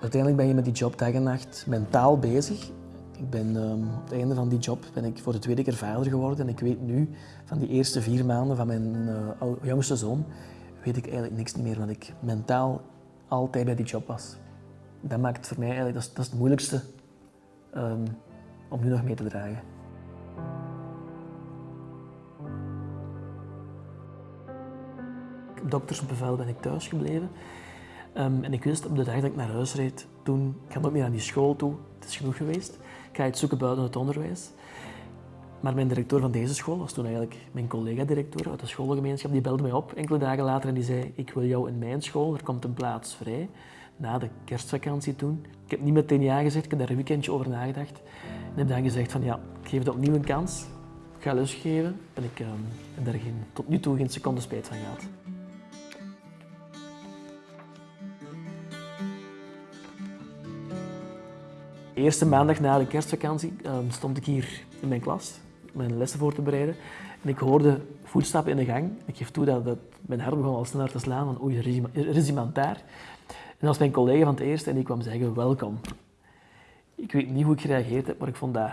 Uiteindelijk ben je met die job dag en nacht mentaal bezig. Ik ben, um, op het einde van die job ben ik voor de tweede keer vader geworden. En ik weet nu, van die eerste vier maanden van mijn uh, jongste zoon, weet ik eigenlijk niks meer, want ik mentaal altijd bij die job was. Dat maakt voor mij eigenlijk, dat is, dat het moeilijkste um, om nu nog mee te dragen. Op doktersbevel ben ik thuis gebleven. Um, en ik wist op de dag dat ik naar huis reed, toen, ik ga ook meer aan die school toe, het is genoeg geweest. Ik ga iets zoeken buiten het onderwijs. Maar mijn directeur van deze school was toen eigenlijk mijn collega-directeur uit de schoolgemeenschap. Die belde mij op enkele dagen later en die zei ik wil jou in mijn school, er komt een plaats vrij. Na de kerstvakantie toen. Ik heb niet meteen ja gezegd, ik heb daar een weekendje over nagedacht. En heb dan gezegd van ja, ik geef het opnieuw een kans. Ik ga lesgeven en ik um, heb daar geen, tot nu toe geen seconde spijt van gehad. Eerste maandag na de kerstvakantie um, stond ik hier in mijn klas mijn lessen voor te bereiden. En ik hoorde voetstappen in de gang. Ik geef toe dat, dat mijn hart begon al sneller te slaan, van oei, er is, iemand daar. En dat was mijn collega van het eerste en die kwam zeggen, welkom. Ik weet niet hoe ik gereageerd heb, maar ik vond dat,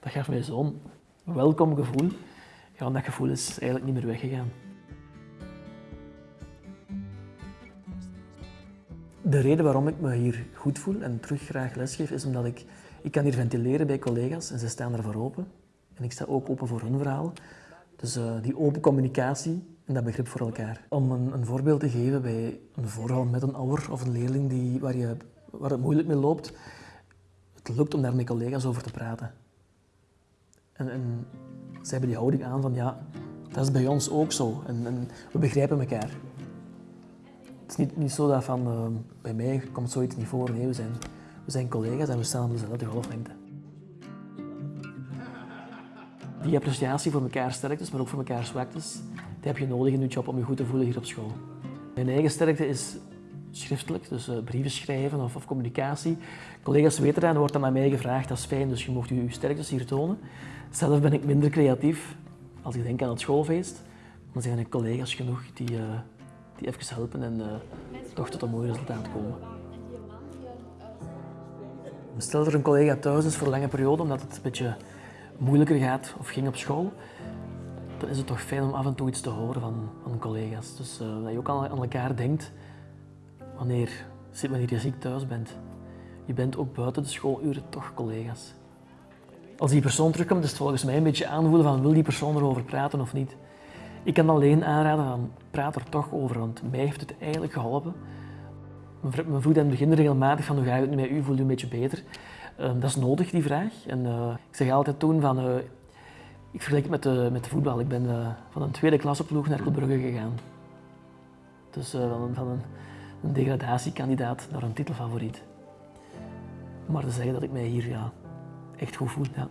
dat gaf mij zo'n welkom gevoel. Ja, dat gevoel is eigenlijk niet meer weggegaan. De reden waarom ik me hier goed voel en terug graag lesgeef, is omdat ik, ik kan hier ventileren bij collega's en ze staan ervoor open. En ik sta ook open voor hun verhaal. Dus uh, die open communicatie en dat begrip voor elkaar. Om een, een, voorbeeld te geven bij een voorval met een ouder of een leerling die, waar, je, waar het moeilijk mee loopt, het lukt om daar met collega's over te praten. En, en ze hebben die houding aan van ja, dat is bij ons ook zo en, en we begrijpen elkaar. Niet, niet zo dat van uh, bij mij komt zoiets niet voor. Nee, we zijn, we zijn collega's en we staan op dezelfde golflengte. Die appreciatie voor elkaar sterktes, maar ook voor elkaar zwaktes, die heb je nodig in je job om je goed te voelen hier op school. Mijn eigen sterkte is schriftelijk, dus uh, brieven schrijven of, of, communicatie. Collega's weten dat en wordt dan aan mij gevraagd, dat is fijn, dus je mocht je, je sterktes hier tonen. Zelf ben ik minder creatief. Als ik denk aan het schoolfeest, dan zijn er collega's genoeg die, uh, die even helpen en uh, toch tot een mooi resultaat komen. Stel dat er een collega thuis is voor een lange periode, omdat het een beetje moeilijker gaat of ging op school, dan is het toch fijn om af en toe iets te horen van, van collega's. Dus uh, dat je ook aan, elkaar denkt wanneer, wanneer je ziek thuis bent. Je bent ook buiten de schooluren toch collega's. Als die persoon terugkomt, is het volgens mij een beetje aanvoelen van wil die persoon erover praten of niet. Ik kan alleen aanraden praat er toch over, want mij heeft het eigenlijk geholpen. Mijn vroeg in begin regelmatig van hoe gaat het nu met u, voelt u een beetje beter. Ehm, dat is nodig, die vraag. En uh, ik zeg altijd toen van, uh, ik vergelijk het met de, met de voetbal. Ik ben van een tweede klasse ploeg naar Club Brugge gegaan. Dus van, van een, een, degradatiekandidaat naar een titelfavoriet. Maar te zeggen dat ik mij hier ja, echt goed voel, ja.